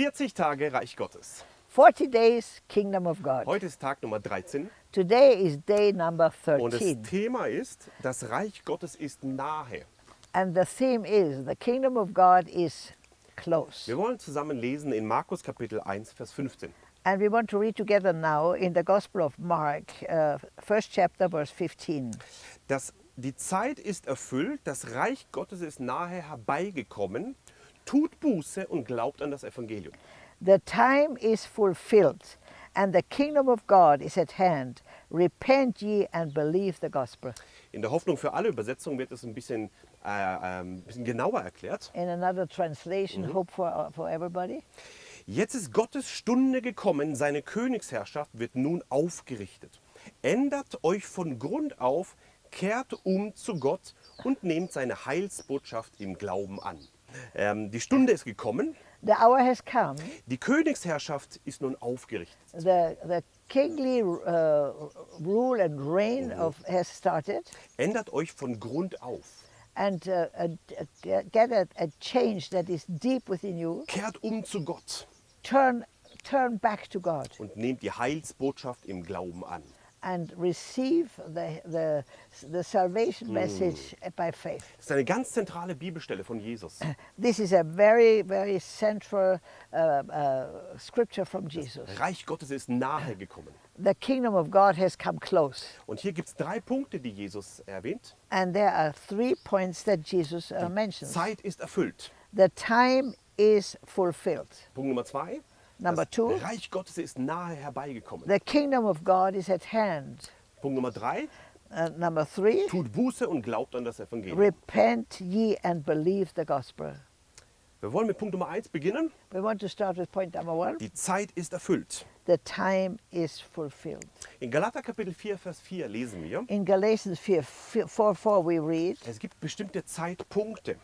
40 Tage Reich Gottes. 40 days Kingdom of God. Heute ist Tag Nummer 13 Today is day number und das 13. Thema ist, das Reich Gottes ist nahe. And the theme is the kingdom of God is close. Wir wollen zusammen lesen in Markus Kapitel 1, Vers 15. And we want to read together now in the Gospel of Mark, uh, first chapter, verse 15. Das, die Zeit ist erfüllt, das Reich Gottes ist nahe herbeigekommen. Tut Buße und glaubt an das Evangelium. The time is fulfilled, and the kingdom of God is at hand. Repent ye and believe the gospel. In der Hoffnung für alle Übersetzungen wird es ein bisschen, äh, ähm, ein bisschen genauer erklärt. In another translation, hope for, for everybody. Jetzt ist Gottes Stunde gekommen, seine Königsherrschaft wird nun aufgerichtet. Ändert euch von Grund auf, kehrt um zu Gott und nehmt seine Heilsbotschaft im Glauben an. Ähm, die Stunde ist gekommen, The hour has come. die Königsherrschaft ist nun aufgerichtet. The, the kingly uh, rule and reign of, has started. Ändert euch von Grund auf, and uh, a, a, get a, a change that is deep within you. kehrt um zu Gott Turn, turn back to God und nehmt die Heilsbotschaft im Glauben an. And receive the, the, the salvation message by faith. Das ist eine ganz zentrale Bibelstelle von Jesus. This is a very, very central uh, uh, scripture from Jesus. Reich Gottes ist nahe gekommen. The kingdom of God has come close. Und hier gibt es drei Punkte, die Jesus erwähnt. And there are three points that Jesus uh, mentions. Zeit ist erfüllt. The time is fulfilled. Punkt Nummer zwei. Number das two. Reich Gottes ist nahe herbeigekommen. The kingdom of God is at hand. Punkt Nummer drei. Uh, number three. Tut Buße und glaubt an das Evangelium. Repent ye and believe the gospel. Wir wollen mit Punkt Nummer eins beginnen. We want to start with point number one. Die Zeit ist erfüllt. The time is fulfilled. In Galater Kapitel 4, Vers 4 lesen wir, In Galatians 4, 4, 4 we read es gibt bestimmte Zeitpunkte.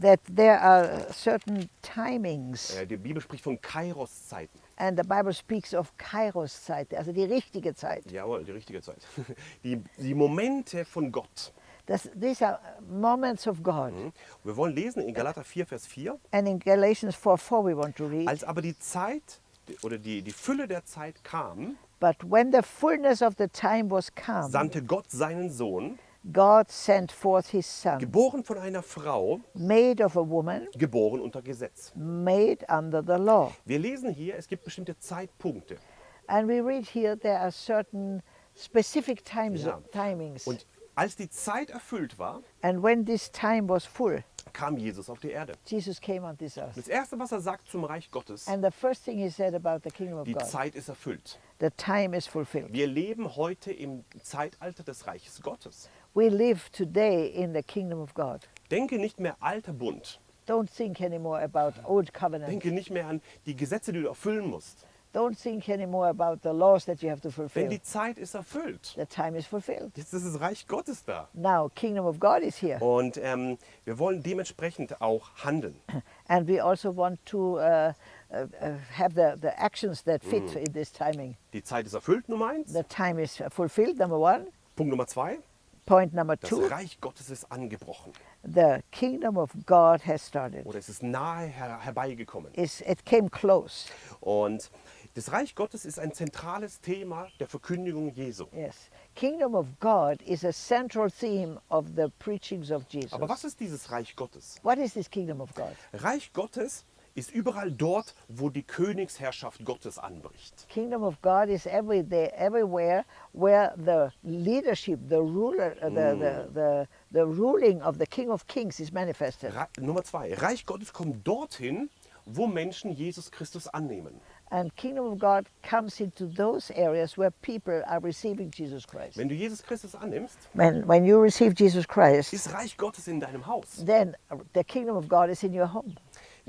That there are certain timings, Äh, Die Bibel spricht von Kairos-Zeiten. and the Bible speaks of Kairos Zeit, also die richtige Zeit. Jawohl, die richtigeEit. Die, die Momente von Gott. Das, these are moments of God. Mhm. Wir wollen lesen in Galater 4, Vers 4. And in Galatians 4, 4 we want to read, Als aber die Zeit oder die, die Fülle der Zeit kam, but when the fullness of the time was come, sandte Gott seinen Sohn, God sent forth his son, geboren von einer Frau, made of a woman, geboren unter Gesetz. made under the law. Wir lesen hier, es gibt bestimmte Zeitpunkte. And we read here there are certain specific times, Ja. timings. Und als die Zeit erfüllt war, And when this time was full, kam Jesus auf die Erde. Jesus came on this earth. Das Erste, was er sagt zum Reich Gottes, And the first thing he said about the kingdom of die God, Zeit ist erfüllt. the time is fulfilled. Wir leben heute im Zeitalter des Reiches Gottes. We live today in the kingdom of God. Denke nicht mehr alter Bund. Don't think anymore about old covenant. Denke nicht mehr an die Gesetze, die du erfüllen musst. Don't think anymore about the laws that you have to Denn fulfill. die Zeit ist erfüllt. The time is fulfilled. Jetzt ist das Reich Gottes da. Now, kingdom of God is here. Und ähm, wir wollen dementsprechend auch handeln. And we also want to uh, uh, uh, have the, the actions that fit in this timing. Die Zeit ist erfüllt, Nummer eins. The time is fulfilled, number one. Punkt Nummer zwei. Point number Das two, Reich Gottes ist angebrochen. the kingdom of God has started. Oder es ist nahe her herbeigekommen. It's, it came close. Und das Reich Gottes ist ein zentrales Thema der Verkündigung Jesu. Yes. Kingdom of God is a central theme of the preachings of Jesus. Aber was ist dieses Reich Gottes? What is this kingdom of God? Reich Gottes ist überall dort, wo die Königsherrschaft Gottes anbricht. Kingdom of God is every there, everywhere where the leadership, the ruler, uh, the, the, the, the ruling of the King of Kings is manifested. Re Nummer zwei. Reich Gottes kommt dorthin, wo Menschen Jesus Christus annehmen. And kingdom of God comes into those areas where people are receiving Jesus Christ. Wenn du Jesus Christus annimmst, When, when you receive Jesus Christ, ist Reich Gottes in deinem Haus. then the kingdom of God is in your home.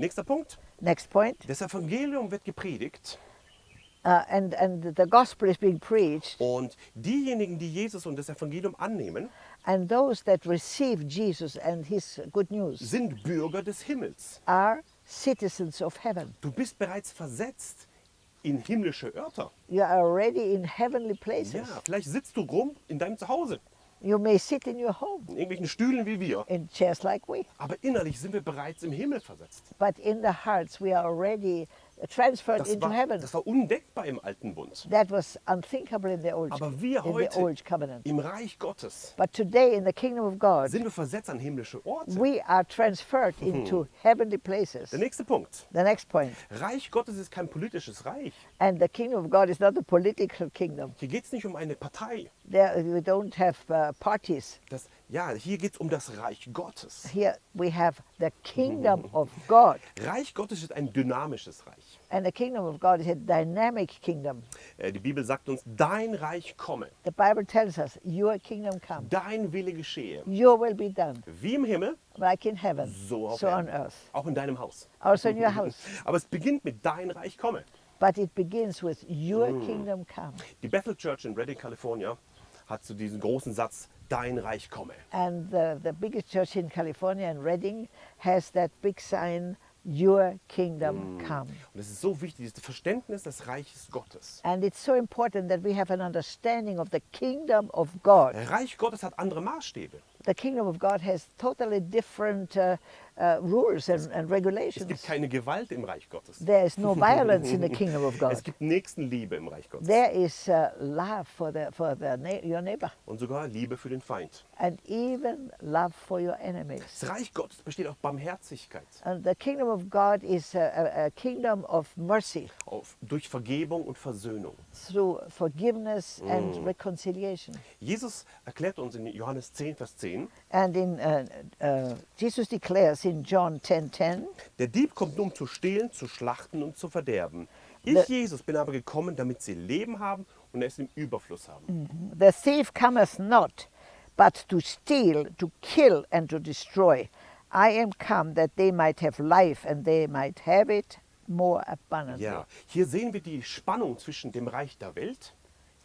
Nächster Punkt. Next point. Das Evangelium wird gepredigt Uh, and, and the gospel is being preached, und diejenigen, die Jesus und das Evangelium annehmen, and those that receive Jesus and his good news sind Bürger des Himmels. are citizens of heaven. Du bist bereits versetzt in himmlische Örter. You are already in heavenly places. Ja, vielleicht sitzt du rum in deinem Zuhause, You may sit in your home. In irgendwelchen Stühlen wie wir, in chairs like we, aber innerlich sind wir bereits im Himmel versetzt. but in the hearts we are already transferred Das into war, heaven. das war undenkbar im alten Bund. That was unthinkable in the old, Aber wir heute old covenant. im Reich Gottes But today in the kingdom of God, sind wir versetzt an himmlische Orte. we are transferred into heavenly places. Der nächste Punkt. The next point. Reich Gottes ist kein politisches Reich. And the kingdom of God is not a political kingdom. Hier geht es nicht um eine Partei. There, we don't have uh, parties. Das, ja, hier geht es um das Reich Gottes. Here we have the kingdom of God. Reich Gottes ist ein dynamisches Reich. And the kingdom of God is a dynamic kingdom. Äh, Die Bibel sagt uns, dein Reich komme, The Bible tells us, Your kingdom come, dein Wille geschehe, Your will be done, wie im Himmel, like in heaven, so auf so on earth. Auch in deinem Haus. Also in your house. Aber es beginnt mit dein Reich komme. But it begins with Your kingdom come. Die Bethel Church in Redding, California, hat zu diesem großen Satz, dein Reich komme. And the, the biggest church in California, in Redding, has that big sign, Your kingdom come. Und es ist so wichtig, das Verständnis des Reiches Gottes. And it's so important that we have an understanding of the kingdom of God. Reich Gottes hat andere Maßstäbe. The kingdom of God has totally different uh, uh, rules and, and Es regulations. gibt keine Gewalt im Reich Gottes. There is no violence in the kingdom of Es God. gibt Nächstenliebe im Reich Gottes. There is uh, love for, the, for the na- your neighbor Und sogar Liebe für den Feind. and even love for your enemies. Das Reich Gottes besteht auf Barmherzigkeit, And the kingdom of God is a, a, kingdom of mercy auf, durch Vergebung und Versöhnung. through forgiveness and reconciliation. Jesus erklärt uns in Johannes 10, Vers 10, And in uh, uh, Jesus declares in John 10:10, der Dieb kommt nur, um zu stehlen, zu schlachten und zu verderben. Ich, Le- Jesus, bin aber gekommen, damit sie Leben haben und es im Überfluss haben. The thief cometh not, but to steal, to kill, and to destroy. I am come that they might have life, and they might have it more abundantly. Ja, hier sehen wir die Spannung zwischen dem Reich der Welt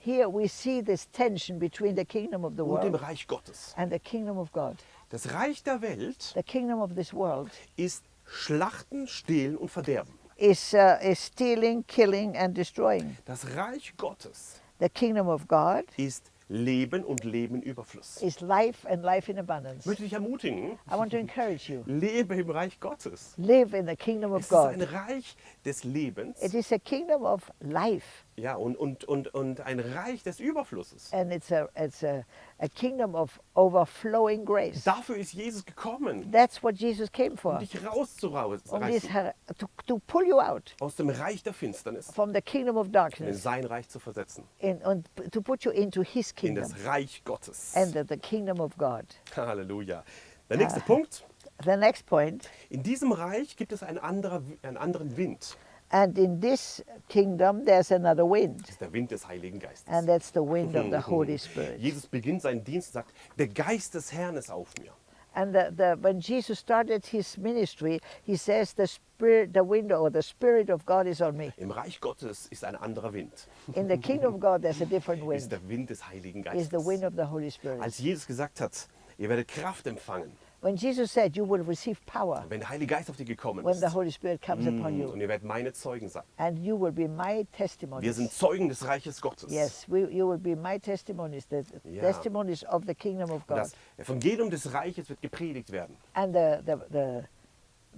Here we see this tension between the kingdom of the und dem world Reich Gottes. and the kingdom of God. Das Reich der Welt The kingdom of this world ist Schlachten, Stehlen und Verderben. is, uh, is stealing, killing, and destroying. Das Reich Gottes The kingdom of God ist Leben und Leben Überfluss. is life and life in Ich abundance. möchte dich ermutigen, I want to encourage you. lebe im Reich Gottes. Live in the kingdom of Es ist ein God. Reich des Lebens It is a kingdom of life. ja, und, und, und, und ein Reich des Überflusses. and it's a it's a, a kingdom of overflowing grace. Dafür ist Jesus gekommen, That's what Jesus came um for. dich Um this, rauszureißen her- to, to pull you out aus dem Reich der Finsternis from the kingdom of und in darkness sein Reich zu versetzen, in, and p- to put you into His in kingdom das Reich Gottes. and the, kingdom of God. Halleluja. Der nächste Punkt. The next point, In diesem Reich gibt es einen, anderer, einen anderen Wind. and in this kingdom there's another wind, Das ist der Wind des Heiligen Geistes. and that's the wind of the Holy Spirit. Jesus beginnt seinen Dienst und sagt, der Geist des Herrn ist auf mir. And the, the, when Jesus started his ministry, he says, "The spirit, the wind, or the spirit of God is on me." Im Reich Gottes ist ein anderer Wind. In the kingdom of God, there's a different Ist wind. der Wind des Heiligen Is the wind Geistes. of the Holy Spirit. Als Jesus gesagt hat, ihr werdet Kraft empfangen, When Jesus said, You will receive power wenn der Heilige Geist auf dich gekommen when ist. the Holy Spirit comes upon Mm, you, Und ihr werdet meine Zeugen sein. and you will be my Wir testimonies. sind Zeugen des Reiches Gottes. Yes, we, you will be my testimonies, the Ja. testimonies of the kingdom of Und God. das Evangelium des Reiches wird gepredigt werden. And the, the, the,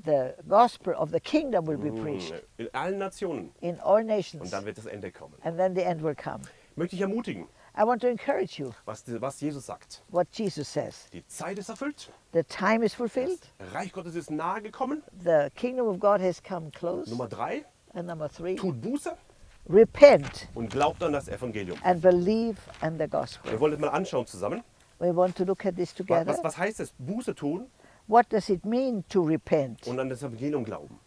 the gospel of the kingdom will be Mm, preached In allen Nationen. in all Und nations, dann wird das Ende kommen. and then the end will come. Ich möchte dich ermutigen, I want to encourage you was, was Jesus sagt. what Jesus says. Die Zeit ist erfüllt. The time is Das fulfilled, Reich Gottes ist nahe gekommen. the kingdom of God has come close. Nummer drei, And number three, tut Buße repent und glaubt an das Evangelium. and believe in the gospel. Wir wollen das mal anschauen zusammen. We want to look at this Was, together. was, was heißt es? Buße tun What does it mean to repent und an das Evangelium glauben.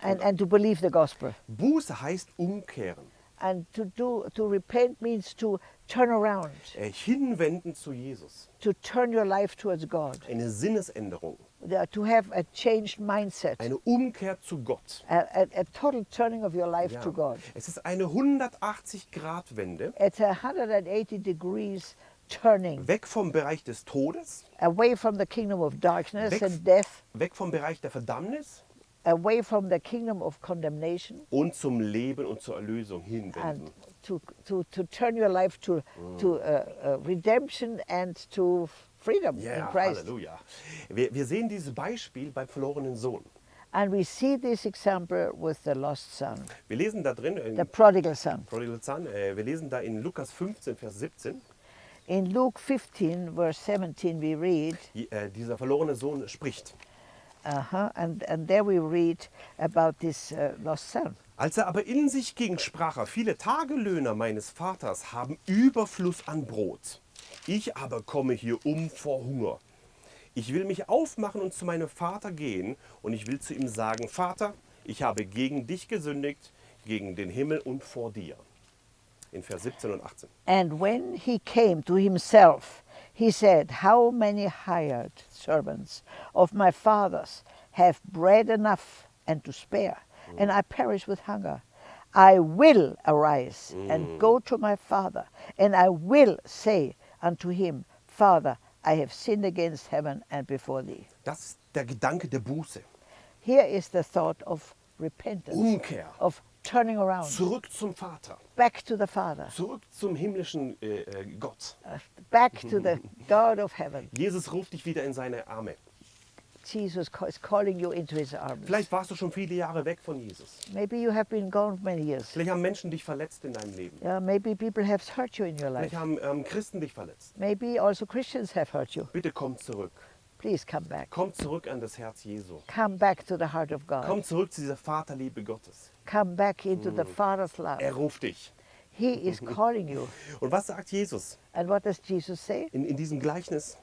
and, and to believe the gospel? Buße heißt umkehren, And to do to repent means to turn around, äh, hinwenden zu Jesus. to turn your life towards God, Eine Sinnesänderung, to have a changed mindset, eine Umkehr zu Gott. a, a, a total turning of your life Ja. to God. Es ist eine 180-Grad-Wende It's a 180 degrees turning. Weg vom Bereich des Todes, away from the kingdom of darkness Weg- and death, weg vom Bereich der Verdammnis away from the kingdom of condemnation, und zum Leben und zur Erlösung hinwenden. to, to, to turn your life to, to uh, uh, redemption and to freedom in Ja, Christ. Halleluja. Wir, wir sehen dieses Beispiel beim verlorenen Sohn. And we see this example with the lost son, Wir lesen da drin, in the prodigal son. Prodigal Son, äh, wir lesen da in Lukas 15, Vers 17, In Luke 15, verse 17, we read, die, äh, dieser verlorene Sohn spricht. Uh-huh, and, and there we read about this uh, lost son. Als er aber in sich ging, sprach er, viele Tagelöhner meines Vaters haben Überfluss an Brot. Ich aber komme hier um vor Hunger. Ich will mich aufmachen und zu meinem Vater gehen und ich will zu ihm sagen, Vater, ich habe gegen dich gesündigt, gegen den Himmel und vor dir. In Vers 17 und 18. And when he came to himself, he said, How many hired servants of my father's have bread enough and to spare, and mm. I perish with hunger? I will arise and go mm. to my father, and I will say unto him, Father, I have sinned against heaven and before thee. Das ist der Gedanke der Buße. Here is the thought of repentance, Umkehr. of turning around, Zurück zum Vater. back to the Father, Zurück zum himmlischen äh, äh, Gott. uh, back to the God of heaven. Jesus ruft dich wieder in seine Arme. Jesus is calling you into his arms. Vielleicht warst du schon viele Jahre weg von Jesus. Maybe you have been gone many years. Vielleicht haben Menschen dich verletzt in deinem Leben. Yeah, maybe people have hurt you in your Vielleicht life. haben ähm, Christen dich verletzt. Maybe also Christians have hurt you. Bitte komm zurück. Please come back. Komm zurück an das Herz Jesu. Come back to the heart of God. Komm zurück zu dieser Vaterliebe Gottes. Come back into the Father's love. Er ruft dich. He is calling you. Und was sagt Jesus And what does Jesus say in, in diesem Gleichnis?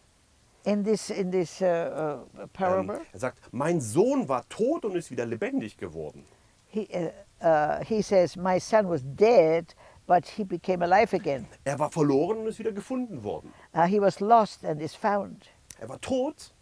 in this in this uh, uh, Ähm, parable? er sagt, mein Sohn war tot und ist wieder lebendig geworden. He uh, uh, he says, "My son was dead, but he became alive again. Er war verloren und ist wieder gefunden worden. Uh, he was lost and is found. Er war tot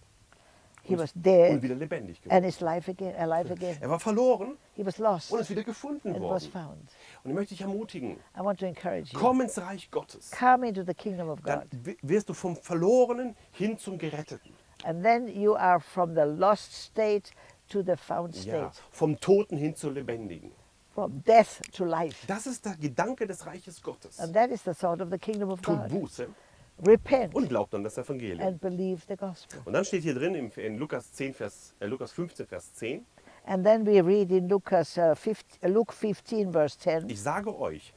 He was und dead wieder lebendig geworden. and is life again, alive again. Er war verloren He was lost und ist wieder gefunden and was worden. found. Und ich möchte dich ermutigen, I want to encourage you. komm ins Reich Gottes. Come into the kingdom of Dann God. wi- wirst du vom Verlorenen hin zum Geretteten. And then you are from the lost state to the found Ja, state, vom Toten hin zur Lebendigen. from death to life. Das ist der Gedanke des Reiches Gottes. And that is the thought of the kingdom of God. Buße Repent und glaubt an das Evangelium. and believe the gospel. Und dann steht hier drin im- in Lukas, 10, Vers, äh, Lukas 15, Vers 10, And then we read in Lucas, uh, 15, uh, Luke 15, verse 10, ich sage euch,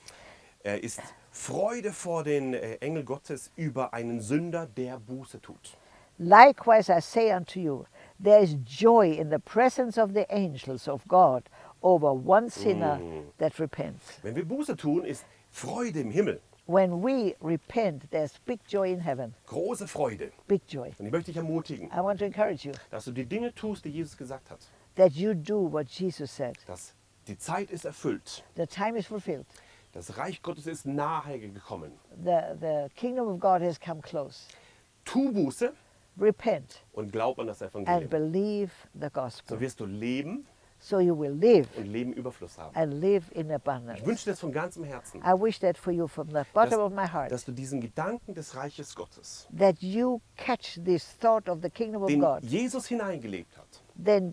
er ist Freude vor den äh, Engel Gottes über einen Sünder, der Buße tut. Likewise I say unto you, there is joy in the presence of the angels of God over one sinner that repents. Wenn wir Buße tun, ist Freude im Himmel, When we repent, there's big joy in heaven, große Freude. big joy. Und ich möchte dich ermutigen, I want to encourage you dass du die Dinge tust, die Jesus gesagt hat. that you do what Jesus said. Dass die Zeit ist erfüllt. The time is fulfilled. Das Reich Gottes ist nahe gekommen. The, the kingdom of God has come close. Tu Buße Repent und glaub an das and Evangelium. believe the So gospel. wirst du leben So you will live und Leben Überfluss haben. and live in abundance. Ich wünsche dir das von ganzem Herzen, I wish that for you from the bottom of my heart, dass du diesen Gedanken des Reiches Gottes, that you catch this thought of the kingdom of God, Jesus hineingelegt hat, then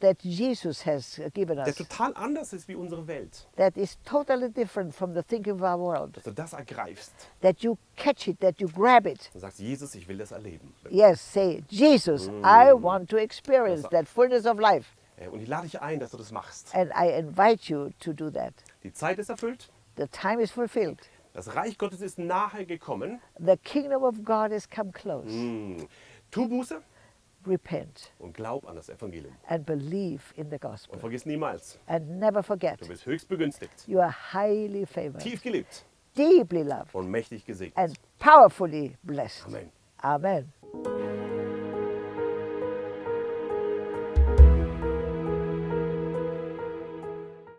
that Jesus has given der us, total anders ist wie unsere Welt, that is totally different from the thinking of our world, dass du das ergreifst that you catch it, that you grab it. und sagst, Jesus, ich will das erleben. Yes, say, Jesus, I mm. want to experience that fullness of life. Äh, Und ich lade dich ein, dass du das machst. And I invite you to do that. Die Zeit ist erfüllt, The time is fulfilled. das Reich Gottes ist nahe gekommen. The kingdom of God has come close. Hm. Tu Buße Repent und glaub an das Evangelium. and believe in the Und gospel. vergiss niemals, And never forget, du bist höchst begünstigt, you are highly favored, tief geliebt deeply loved, und mächtig gesegnet. and powerfully blessed. Amen. Amen.